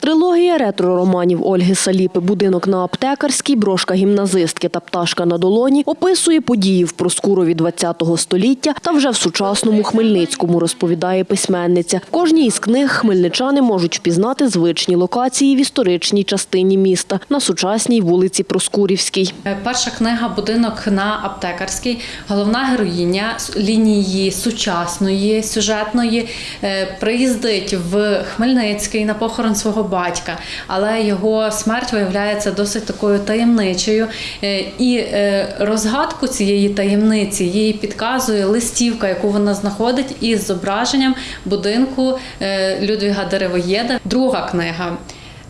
Трилогія ретро-романів Ольги Саліпи «Будинок на аптекарській», «Брошка гімназистки» та «Пташка на долоні» описує події в Проскурові ХХ століття та вже в сучасному Хмельницькому, розповідає письменниця. В кожній із книг хмельничани можуть впізнати звичні локації в історичній частині міста на сучасній вулиці Проскурівській. Перша книга Будинок на аптекарській. Головна героїня лінії сучасної, сюжетної е, приїздить в Хмельницький на похорон свого батька, але його смерть виявляється досить такою таємничою. Е, І е, розгадку цієї таємниці їй підказує листівка, яку вона знаходить із зображенням будинку е, Людвіга Деревоєда. Друга книга.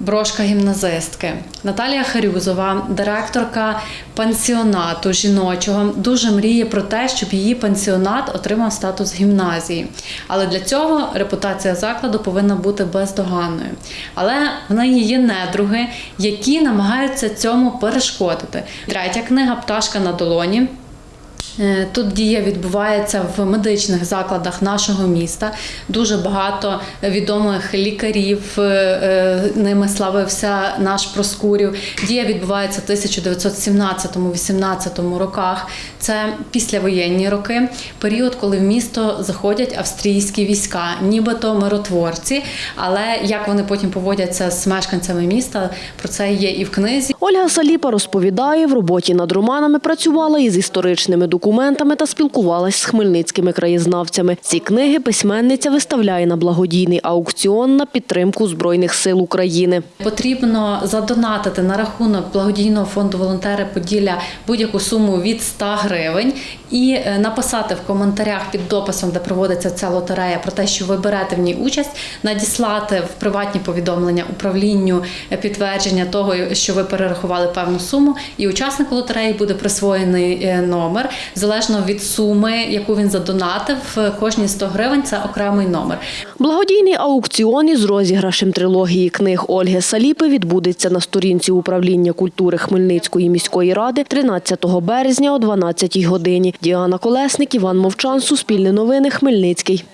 Брошка гімназистки Наталія Харюзова, директорка пансіонату жіночого, дуже мріє про те, щоб її пансіонат отримав статус гімназії. Але для цього репутація закладу повинна бути бездоганною. Але в неї є недруги, які намагаються цьому перешкодити. Третя книга Пташка на долоні. Е, Тут дія відбувається в медичних закладах нашого міста. Дуже багато відомих лікарів е, е, ними славився наш Проскурів. Дія відбувається в 1917-18 роках. Це післявоєнні роки, період, коли в місто заходять австрійські війська, нібито миротворці. Але як вони потім поводяться з мешканцями міста, про це є і в книзі. Ольга Саліпа розповідає, в роботі над романами працювала із історичними документами та спілкувалась з хмельницькими краєзнавцями. Ці книги письменниця виставляє на благодійний аукціон на підтримку Збройних сил України. Потрібно задонатити на рахунок благодійного фонду волонтери Поділля будь-яку суму від 100 гривень і е, написати в коментарях під дописом, де проводиться ця лотерея, про те, що ви берете в ній участь, надіслати в приватні повідомлення управлінню е, підтвердження того, що ви перерахували певну суму, і учаснику лотереї буде присвоєний е, номер залежно від суми, яку він задонатив. е, Кожні 100 гривень це окремий номер. Благодійний аукціон із розіграшем трилогії книг Ольги Саліпи відбудеться на сторінці управління культури Хмельницької міської ради 13 березня о 12 годині. Діана Колесник, Іван Мовчан, Суспільне новини, Хмельницький.